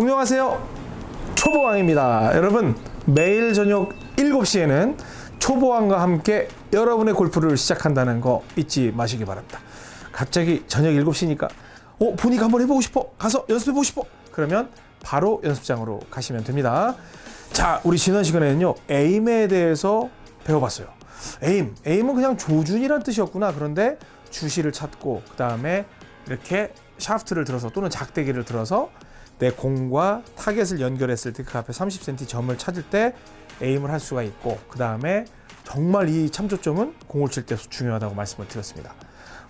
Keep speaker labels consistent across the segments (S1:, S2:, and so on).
S1: 안녕하세요. 초보왕입니다. 여러분 매일 저녁 7시에는 초보왕과 함께 여러분의 골프를 시작한다는 거 잊지 마시기 바랍니다. 갑자기 저녁 7시니까 어 보니까 한번 해보고 싶어. 가서 연습해보고 싶어. 그러면 바로 연습장으로 가시면 됩니다. 자 우리 지난 시간에는요 에임에 대해서 배워봤어요. 에임 에임은 그냥 조준이란 뜻이었구나. 그런데 주시를 찾고 그 다음에 이렇게 샤프트를 들어서 또는 작대기를 들어서 내 공과 타겟을 연결했을 때 그 앞에 30cm 점을 찾을 때 aim을 할 수가 있고 그 다음에 정말 이 참조점은 공을 칠 때 중요하다고 말씀을 드렸습니다.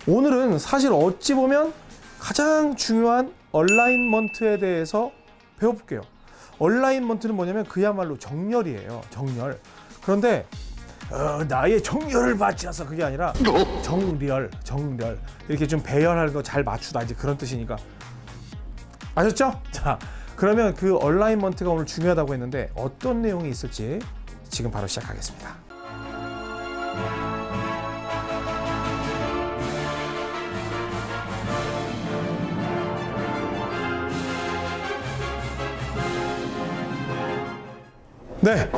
S1: 오늘은 사실 어찌 보면 가장 중요한 alignment에 대해서 배워볼게요. alignment는 뭐냐면 그야말로 정렬이에요. 정렬. 그런데 어, 나의 정렬을 않아서 그게 아니라 정렬, 정렬 이렇게 좀 배열하는 거 잘 맞추다 이제 그런 뜻이니까 아셨죠? 자, 그러면 그 얼라인먼트가 오늘 중요하다고 했는데 어떤 내용이 있을지 지금 바로 시작하겠습니다. 네,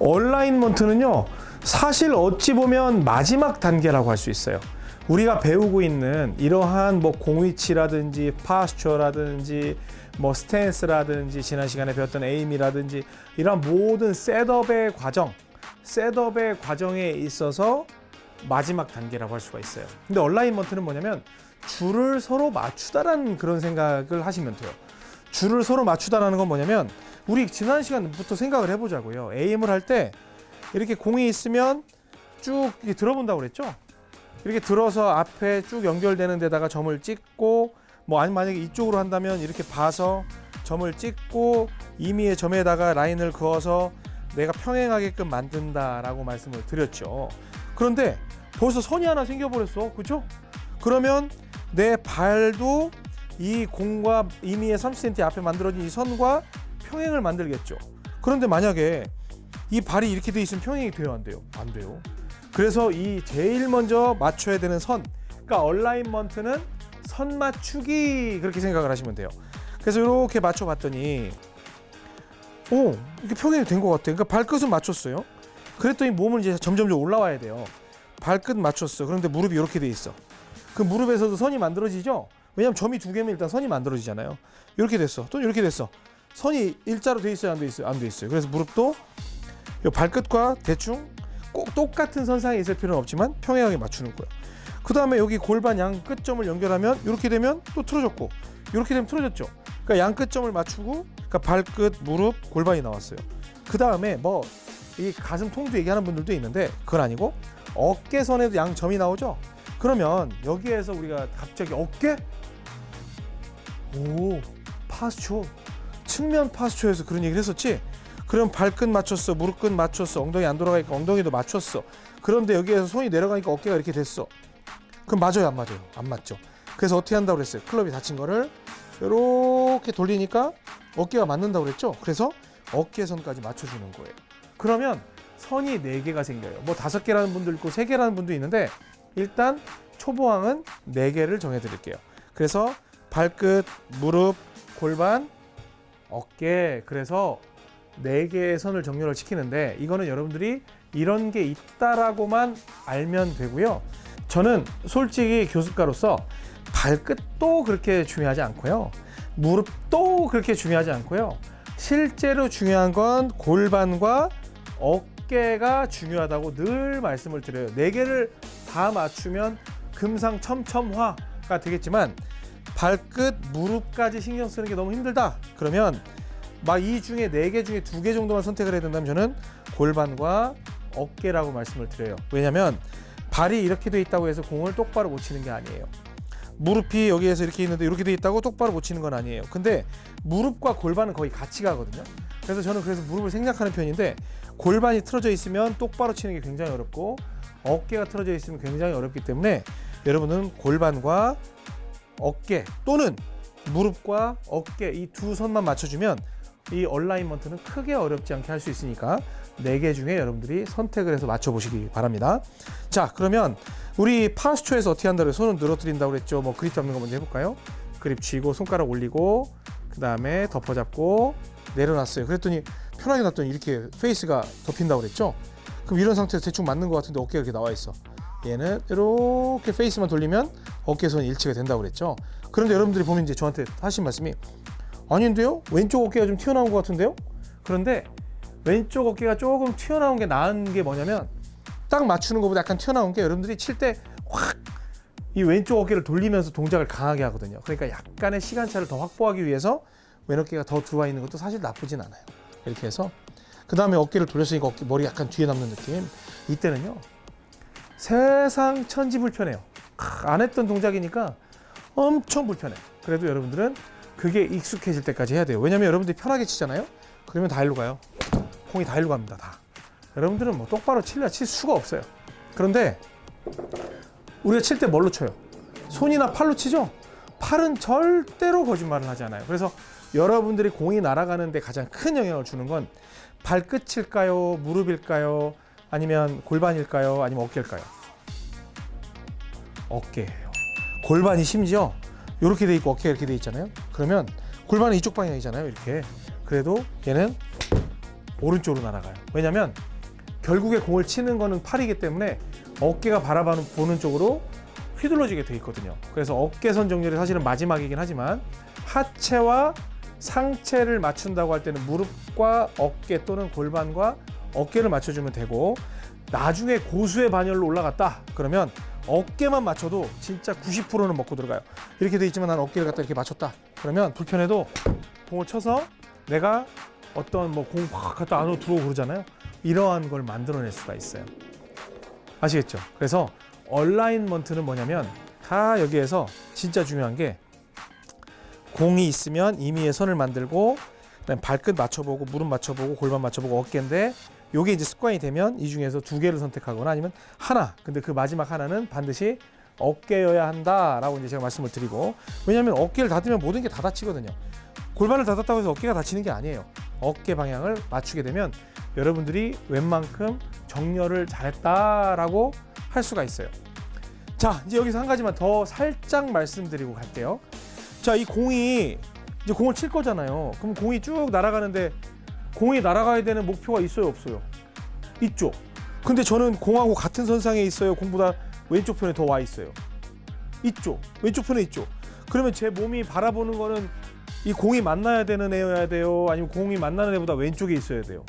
S1: alignment는요 사실 어찌 보면 마지막 단계라고 할 수 있어요. 우리가 배우고 있는 이러한 뭐 공위치라든지 posture라든지 뭐 스탠스라든지 지난 시간에 배웠던 aim이라든지 이런 모든 setup의 과정, setup의 과정에 있어서 마지막 단계라고 할 수가 있어요. 근데 alignment는 뭐냐면 줄을 서로 맞추다라는 그런 생각을 하시면 돼요. 줄을 서로 맞추다라는 건 뭐냐면 우리 지난 시간부터 생각을 해보자고요. 에임을 할 때 이렇게 공이 있으면 쭉 들어본다고 그랬죠? 이렇게 들어서 앞에 쭉 연결되는 데다가 점을 찍고 뭐 아니 만약에 이쪽으로 한다면 이렇게 봐서 점을 찍고 임의의 점에다가 라인을 그어서 내가 평행하게끔 만든다라고 말씀을 드렸죠. 그런데 벌써 선이 하나 생겨버렸어. 그죠? 그러면 내 발도 이 공과 임의의 30cm 앞에 만들어진 이 선과 평행을 만들겠죠. 그런데 만약에 이 발이 이렇게 돼 있으면 평행이 돼요, 안 돼요? 안 돼요. 그래서 이 제일 먼저 맞춰야 되는 선, 그러니까 얼라인먼트는 선 맞추기 그렇게 생각을 하시면 돼요. 그래서 이렇게 맞춰봤더니 오 이렇게 평행이 된 것 같아요. 그러니까 발끝은 맞췄어요. 그랬더니 몸은 이제 점점 올라와야 돼요. 발끝 맞췄어. 그런데 무릎이 이렇게 돼 있어. 그 무릎에서도 선이 만들어지죠. 왜냐면 점이 두 개면 일단 선이 만들어지잖아요. 이렇게 됐어. 또 이렇게 됐어. 선이 일자로 돼 있어요, 안 돼 있어요? 안 돼 있어요. 그래서 무릎도 이 발끝과 대충 꼭 똑같은 선상에 있을 필요는 없지만 평행하게 맞추는 거예요. 그 다음에 여기 골반 양 끝점을 연결하면 이렇게 되면 또 틀어졌고 이렇게 되면 틀어졌죠. 그러니까 양 끝점을 맞추고 그러니까 발끝, 무릎, 골반이 나왔어요. 그 다음에 뭐 이 가슴 통도 얘기하는 분들도 있는데 그건 아니고 어깨선에도 양 점이 나오죠. 그러면 여기에서 우리가 갑자기 어깨? 오 파스초 측면 파스초에서 그런 얘기를 했었지. 그럼 발끝 맞췄어, 무릎 끝 맞췄어, 엉덩이 안 돌아가니까 엉덩이도 맞췄어. 그런데 여기에서 손이 내려가니까 어깨가 이렇게 됐어. 그럼 맞아요, 안 맞아요? 안 맞죠. 그래서 어떻게 한다고 그랬어요? 클럽이 다친 거를 이렇게 돌리니까 어깨가 맞는다고 그랬죠. 그래서 어깨선까지 맞춰주는 거예요. 그러면 선이 네 개가 생겨요. 뭐 다섯 개라는 분도 있고 세 개라는 분도 있는데 일단 초보왕은 네 개를 정해드릴게요. 그래서 발끝, 무릎, 골반, 어깨 그래서 네 개의 선을 정렬을 시키는데 이거는 여러분들이 이런 게 있다라고만 알면 되고요. 저는 솔직히 교습가로서 발끝도 그렇게 중요하지 않고요. 무릎도 그렇게 중요하지 않고요. 실제로 중요한 건 골반과 어깨가 중요하다고 늘 말씀을 드려요. 네 개를 다 맞추면 금상첨첨화가 되겠지만 발끝, 무릎까지 신경 쓰는 게 너무 힘들다. 그러면 막 이 중에 네 개 중에 두 개 정도만 선택을 해야 된다면 저는 골반과 어깨라고 말씀을 드려요. 왜냐하면 발이 이렇게 돼 있다고 해서 공을 똑바로 못 치는 게 아니에요. 무릎이 여기에서 이렇게 있는데 이렇게 돼 있다고 똑바로 못 치는 건 아니에요. 근데 무릎과 골반은 거의 같이 가거든요. 그래서 저는 그래서 무릎을 생략하는 편인데 골반이 틀어져 있으면 똑바로 치는 게 굉장히 어렵고 어깨가 틀어져 있으면 굉장히 어렵기 때문에 여러분은 골반과 어깨 또는 무릎과 어깨 이 두 선만 맞춰주면 이 alignment는 크게 어렵지 않게 할 수 있으니까 네개 중에 여러분들이 선택을 해서 맞춰보시기 바랍니다. 자 그러면 우리 posture에서 어떻게 한다고 손을 늘어뜨린다고 그랬죠. 뭐 그립 잡는 거 먼저 해볼까요? 그립 쥐고 손가락 올리고 그그 다음에 덮어잡고 내려놨어요. 그랬더니 편하게 놨더니 이렇게 페이스가 덮인다고 그랬죠. 그럼 이런 상태에서 대충 맞는 것 같은데 어깨가 이렇게 나와 있어. 얘는 이렇게 페이스만 돌리면 어깨선 일치가 된다고 그랬죠. 그런데 여러분들이 보면 이제 저한테 하신 말씀이 아닌데요? 왼쪽 어깨가 좀 튀어나온 것 같은데요? 그런데 왼쪽 어깨가 조금 튀어나온 게 나은 게 뭐냐면 딱 맞추는 것보다 약간 튀어나온 게 여러분들이 칠 때 확 이 왼쪽 어깨를 돌리면서 동작을 강하게 하거든요. 그러니까 약간의 시간차를 더 확보하기 위해서 왼 어깨가 더 들어와 있는 것도 사실 나쁘진 않아요. 이렇게 해서 그 다음에 어깨를 돌렸으니까 어깨 머리 약간 뒤에 남는 느낌. 이때는요 세상 천지 불편해요. 크, 안 했던 동작이니까 엄청 불편해. 그래도 여러분들은 그게 익숙해질 때까지 해야 돼요. 왜냐면 여러분들이 편하게 치잖아요. 그러면 다 일로 가요. 공이 다 일로 갑니다. 다. 여러분들은 뭐 똑바로 칠려 칠 수가 없어요. 그런데 우리가 칠 때 뭘로 쳐요? 손이나 팔로 치죠? 팔은 절대로 거짓말을 하지 않아요. 그래서 여러분들이 공이 날아가는 데 가장 큰 영향을 주는 건 발끝일까요? 무릎일까요? 아니면 골반일까요? 아니면 어깨일까요? 어깨예요. 골반이 심지어 이렇게 돼 있고 어깨가 이렇게 돼 있잖아요. 그러면 골반은 이쪽 방향이잖아요. 이렇게. 그래도 얘는 오른쪽으로 날아가요. 왜냐면 결국에 공을 치는 거는 팔이기 때문에 어깨가 바라보는 쪽으로 휘둘러지게 돼 있거든요. 그래서 어깨선 정렬이 사실은 마지막이긴 하지만 하체와 상체를 맞춘다고 할 때는 무릎과 어깨 또는 골반과 어깨를 맞춰주면 되고 나중에 고수의 반열로 올라갔다 그러면 어깨만 맞춰도 진짜 90%는 먹고 들어가요. 이렇게 돼 있지만 난 어깨를 갖다 이렇게 맞췄다 그러면 불편해도 공을 쳐서 내가 어떤 뭐공 갖다 안으로 들어오고 그러잖아요. 이러한 걸 만들어낼 수가 있어요. 아시겠죠? 그래서 얼라인먼트는 뭐냐면 다 여기에서 진짜 중요한 게 공이 있으면 임의의 선을 만들고 그다음에 발끝 맞춰보고 무릎 맞춰보고 골반 맞춰보고 어깨인데 요게 이제 습관이 되면 이 중에서 두 개를 선택하거나 아니면 하나 근데 그 마지막 하나는 반드시 어깨여야 한다라고 이제 제가 말씀을 드리고 왜냐하면 어깨를 닫으면 모든 게다 다치거든요. 골반을 닫았다고 해서 어깨가 다치는 게 아니에요. 어깨 방향을 맞추게 되면 여러분들이 웬만큼 정렬을 잘했다라고 할 수가 있어요. 자 이제 여기서 한 가지만 더 살짝 말씀드리고 갈게요. 자 이 공이 이제 공을 칠 거잖아요. 그럼 공이 쭉 날아가는데 공이 날아가야 되는 목표가 있어요 없어요? 있죠. 근데 저는 공하고 같은 선상에 있어요 공보다 왼쪽 편에 더 와 있어요. 있죠 왼쪽 편에 있죠 그러면 제 몸이 바라보는 거는 이 공이 만나야 되는 애여야 돼요? 아니면 공이 만나는 애보다 왼쪽에 있어야 돼요?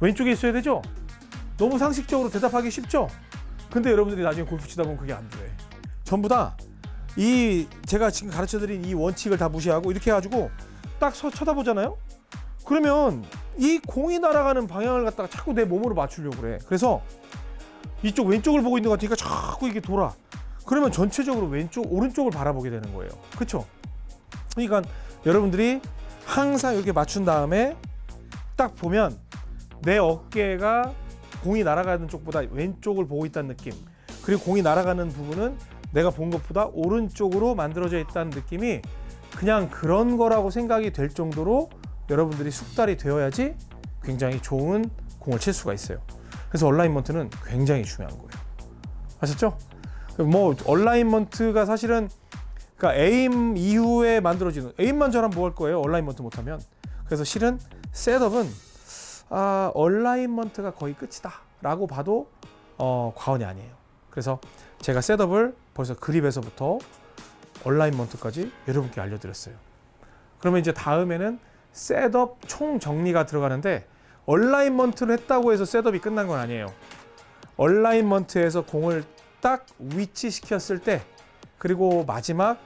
S1: 왼쪽에 있어야 되죠? 너무 상식적으로 대답하기 쉽죠? 근데 여러분들이 나중에 골프 치다 보면 그게 안 돼. 전부 다 이 제가 지금 가르쳐 드린 이 원칙을 다 무시하고 이렇게 해가지고 딱 서 쳐다보잖아요? 그러면 이 공이 날아가는 방향을 갖다가 자꾸 내 몸으로 맞추려고 그래. 그래서 이쪽 왼쪽을 보고 있는 것 같으니까 자꾸 이게 돌아. 그러면 전체적으로 왼쪽, 오른쪽을 바라보게 되는 거예요. 그렇죠? 그러니까 여러분들이 항상 이렇게 맞춘 다음에 딱 보면 내 어깨가 공이 날아가는 쪽보다 왼쪽을 보고 있다는 느낌. 그리고 공이 날아가는 부분은 내가 본 것보다 오른쪽으로 만들어져 있다는 느낌이 그냥 그런 거라고 생각이 될 정도로 여러분들이 숙달이 되어야지 굉장히 좋은 공을 칠 수가 있어요. 그래서 얼라인먼트는 굉장히 중요한 거예요. 아셨죠? 뭐 얼라인먼트가 사실은 그러니까 aim 이후에 만들어지는 aim만 잘하면 뭐 할 거예요? alignment 못하면. 그래서 실은 setup은 아, alignment가 거의 끝이다 라고 봐도 어, 과언이 아니에요. 그래서 제가 setup을 벌써 그립에서부터 alignment까지 여러분께 알려드렸어요. 그러면 이제 다음에는 setup 총 정리가 들어가는데 alignment를 했다고 해서 setup이 끝난 건 아니에요. alignment에서 공을 딱 위치시켰을 때 그리고 마지막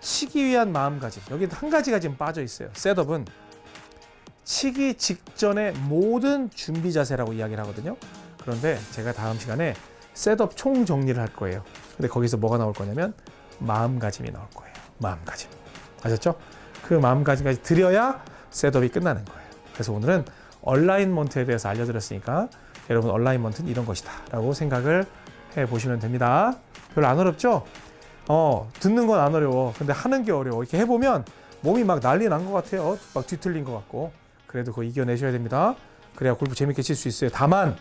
S1: 치기 위한 마음가짐 여기 한 가지가 지금 빠져 있어요. setup은 치기 직전의 모든 준비 자세라고 이야기를 하거든요. 그런데 제가 다음 시간에 setup 총 정리를 할 거예요. 근데 거기서 뭐가 나올 거냐면 마음가짐이 나올 거예요. 마음가짐. 아셨죠? 그 마음가짐까지 드려야 setup이 끝나는 거예요. 그래서 오늘은 alignment에 대해서 알려드렸으니까 여러분 얼라인먼트는 이런 것이다 라고 생각을 해 보시면 됩니다. 별로 안 어렵죠? 어, 듣는 건 안 어려워. 근데 하는 게 어려워. 이렇게 해보면 몸이 막 난리 난 것 같아요. 막 뒤틀린 것 같고. 그래도 그거 이겨내셔야 됩니다. 그래야 골프 재밌게 칠 수 있어요. 다만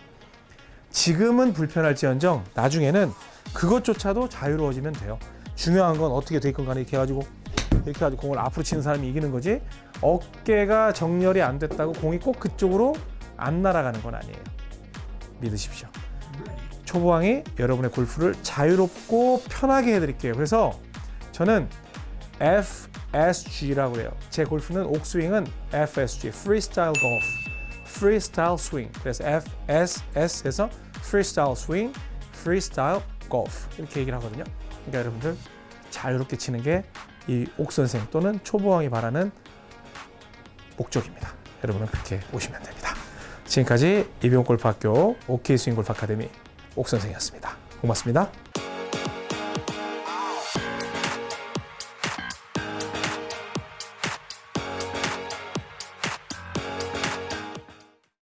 S1: 지금은 불편할지언정 나중에는 그것조차도 자유로워지면 돼요. 중요한 건 어떻게 돼 있건 간에 이렇게 해가지고 이렇게 가지고 공을 앞으로 치는 사람이 이기는 거지 어깨가 정렬이 안 됐다고 공이 꼭 그쪽으로 안 날아가는 건 아니에요. 믿으십시오. 초보왕이 여러분의 골프를 자유롭고 편하게 해드릴게요. 그래서 저는 FSG라고 해요. 제 골프는 옥스윙은 FSG, Freestyle Golf, Freestyle Swing. 그래서 FSS에서 Freestyle Swing, Freestyle Golf 이렇게 얘기를 하거든요. 그러니까 여러분들 자유롭게 치는 게 이 옥 선생 또는 초보왕이 바라는 목적입니다. 여러분은 그렇게 오시면 됩니다. 지금까지 이병골프학교 OK 스윙 골프 아카데미 옥선생이었습니다. 고맙습니다.